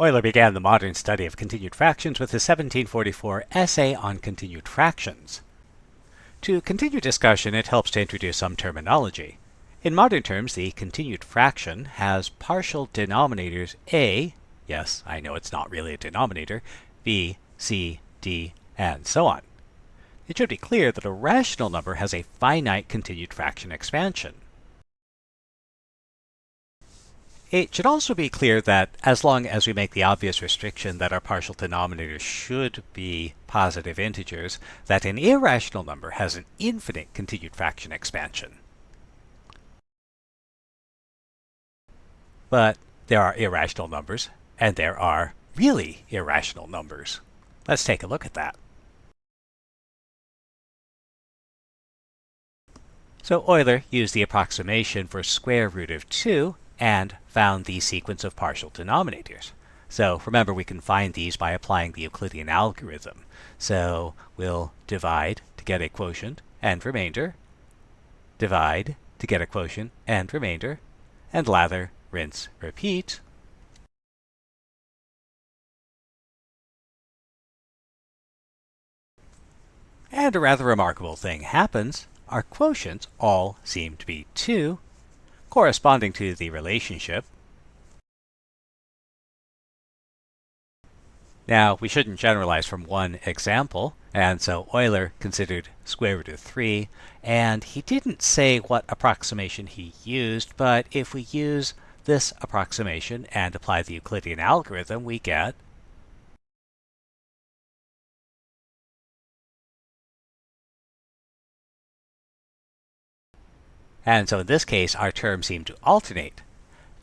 Euler began the modern study of continued fractions with his 1744 essay on continued fractions. To continue discussion, it helps to introduce some terminology. In modern terms, the continued fraction has partial denominators a, yes, I know it's not really a denominator, b, c, d, and so on. It should be clear that a rational number has a finite continued fraction expansion. It should also be clear that as long as we make the obvious restriction that our partial denominators should be positive integers, that an irrational number has an infinite continued fraction expansion. But there are irrational numbers, and there are really irrational numbers. Let's take a look at that. So Euler used the approximation for square root of 2 and found the sequence of partial denominators. So remember, we can find these by applying the Euclidean algorithm. So we'll divide to get a quotient and remainder, divide to get a quotient and remainder, and lather, rinse, repeat. And a rather remarkable thing happens. Our quotients all seem to be 2, corresponding to the relationship. Now, we shouldn't generalize from one example, and so Euler considered square root of 3, and he didn't say what approximation he used, but if we use this approximation and apply the Euclidean algorithm, we get And so in this case, our terms seem to alternate.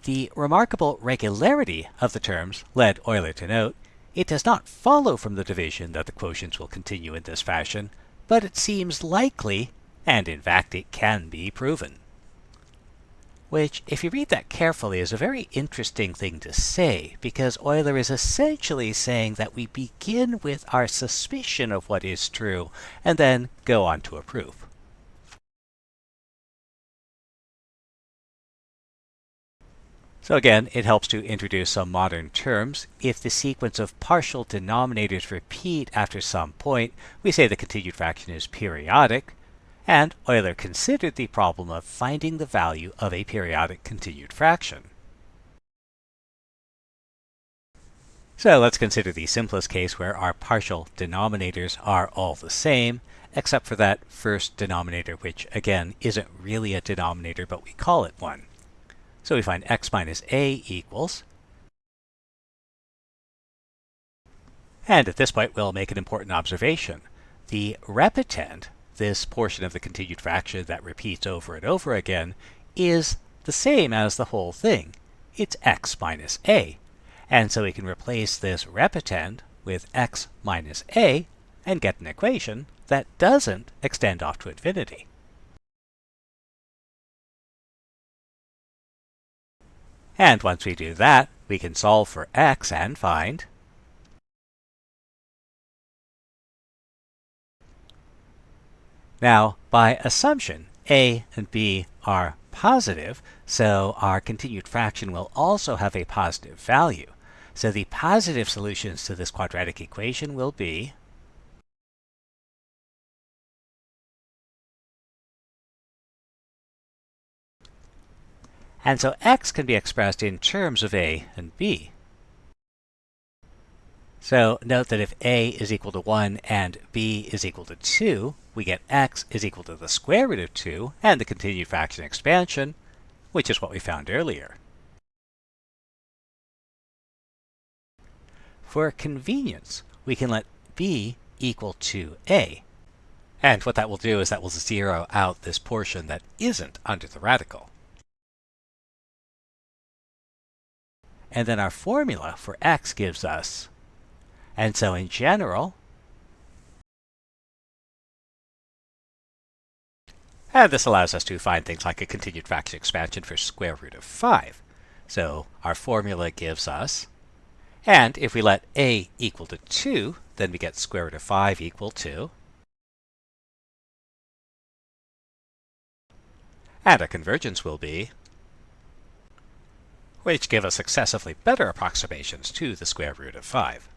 The remarkable regularity of the terms led Euler to note, it does not follow from the division that the quotients will continue in this fashion, but it seems likely, and in fact it can be proven. Which, if you read that carefully, is a very interesting thing to say, because Euler is essentially saying that we begin with our suspicion of what is true, and then go on to a proof. So again, it helps to introduce some modern terms. If the sequence of partial denominators repeat after some point, we say the continued fraction is periodic. And Euler considered the problem of finding the value of a periodic continued fraction. So let's consider the simplest case where our partial denominators are all the same, except for that first denominator, which again isn't really a denominator, but we call it one. So we find x minus a equals. And at this point, we'll make an important observation. The repetend, this portion of the continued fraction that repeats over and over again, is the same as the whole thing. It's x minus a. And so we can replace this repetend with x minus a and get an equation that doesn't extend off to infinity. And once we do that, we can solve for x and find Now, by assumption, a and b are positive, so our continued fraction will also have a positive value. So the positive solutions to this quadratic equation will be And so x can be expressed in terms of a and b. So note that if a is equal to 1 and b is equal to 2, we get x is equal to the square root of 2 and the continued fraction expansion, which is what we found earlier. For convenience, we can let b equal to a. And what that will do is that will zero out this portion that isn't under the radical. And then our formula for x gives us. And so in general, and this allows us to find things like a continued fraction expansion for square root of 5. So our formula gives us, and if we let a equal to 2, then we get square root of 5 equal to, and our convergence will be which give us successively better approximations to the square root of 5.